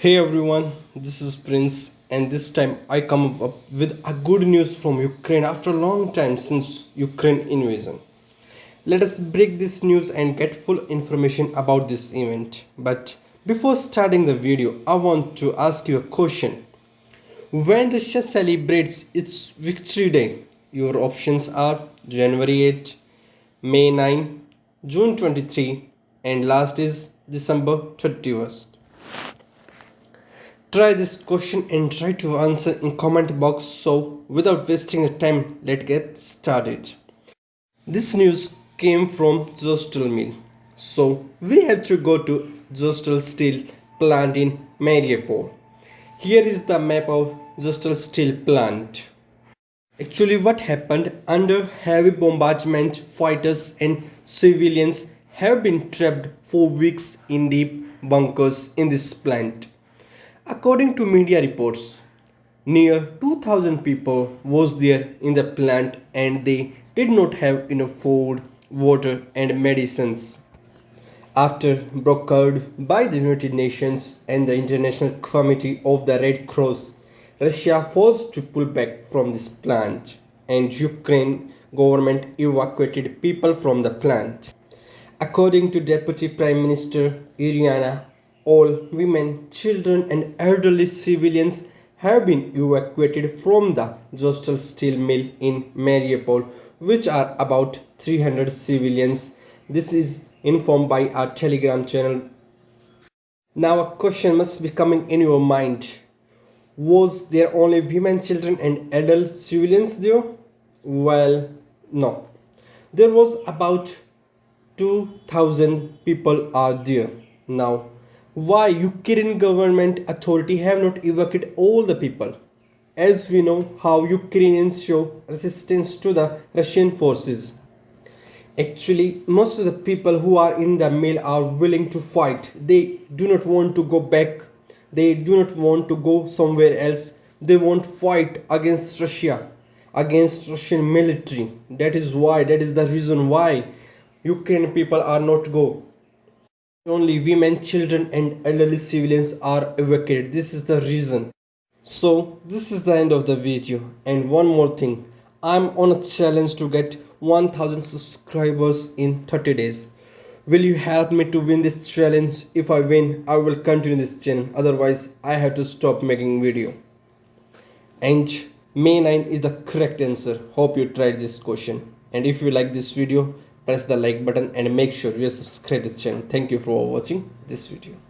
Hey everyone, this is Prince, and this time I come up with a good news from Ukraine after a long time since Ukraine invasion. Let us break this news and get full information about this event. But before starting the video, I want to ask you a question. When Russia celebrates its Victory Day, your options are January 8, May 9, June 23, and last is December 31st. Try this question and try to answer in comment box so without wasting the time let's get started. This news came from Azovstal mill. So we have to go to Azovstal steel plant in Mariupol. Here is the map of Azovstal steel plant. Actually what happened under heavy bombardment fighters and civilians have been trapped for weeks in deep bunkers in this plant. According to media reports, near 2000 people was there in the plant and they did not have enough food, water and medicines. After brokered by the United Nations and the International Committee of the Red Cross, Russia forced to pull back from this plant and Ukraine government evacuated people from the plant. According to Deputy Prime Minister Iryna, all women, children and elderly civilians have been evacuated from the Azovstal steel mill in Mariupol, which are about 300 civilians. This is informed by our telegram channel. Now a question must be coming in your mind. Was there only women, children and adult civilians there? Well, no. There was about 2000 people are there now why ukrainian government authority have not evacuated all the people? As we know how ukrainians show resistance to the russian forces. Actually most of the people who are in the mill are willing to fight. They do not want to go back. They do not want to go somewhere else. They won't fight against russia against russian military. That is why that is the reason why Ukrainian people are not go. Only women, children and elderly civilians are evacuated. This is the reason. So this is the end of the video. And one more thing. I'm on a challenge to get 1000 subscribers in 30 days. Will you help me to win this challenge? If I win, I will continue this channel. Otherwise, I have to stop making video. And May 9 is the correct answer. Hope you tried this question. And if you like this video, press the like button and make sure you subscribe this channel. Thank you for watching this video